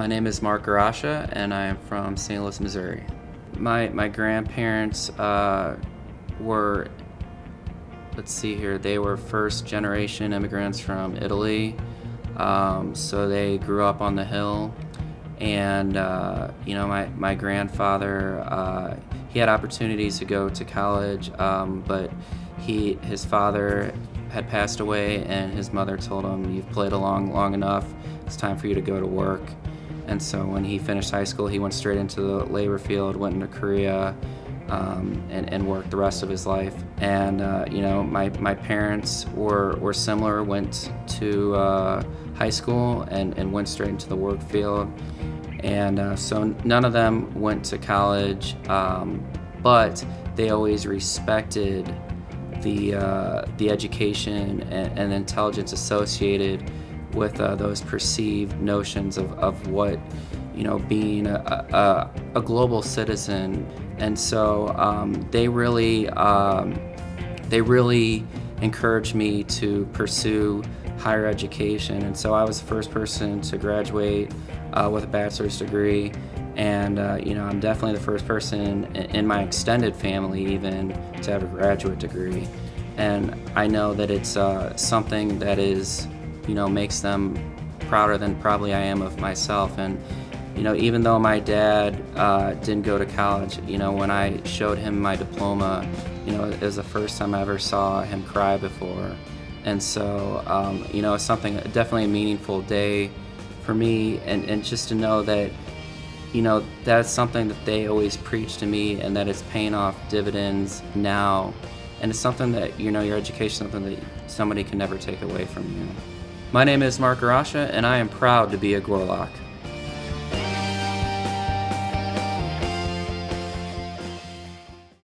My name is Mark Garasha, and I am from St. Louis, Missouri. My, my grandparents uh, were, let's see here, they were first generation immigrants from Italy. Um, so they grew up on the hill. And, uh, you know, my, my grandfather, uh, he had opportunities to go to college, um, but he, his father had passed away and his mother told him, you've played along long enough, it's time for you to go to work. And so when he finished high school, he went straight into the labor field, went into Korea, um, and, and, worked the rest of his life. And uh, you know, my, my parents were, were similar, went to uh, high school and, and went straight into the work field. And uh, so none of them went to college, um, but they always respected the, uh, the education and, and, intelligence associated with uh, those perceived notions of, of what you know being a, a, a global citizen. And so um, they really um, they really encouraged me to pursue higher education. And so I was the first person to graduate uh, with a bachelor's degree. And uh, you know I'm definitely the first person in my extended family even to have a graduate degree. And I know that it's uh, something that is you know makes them prouder than probably I am of myself and you know even though my dad uh, didn't go to college you know when I showed him my diploma you know it was the first time I ever saw him cry before and so um, you know it's something definitely a meaningful day for me and, and just to know that you know, that's something that they always preach to me and that it's paying off dividends now. And it's something that, you know, your education something that somebody can never take away from you. My name is Mark Arasha, and I am proud to be a Gorlok.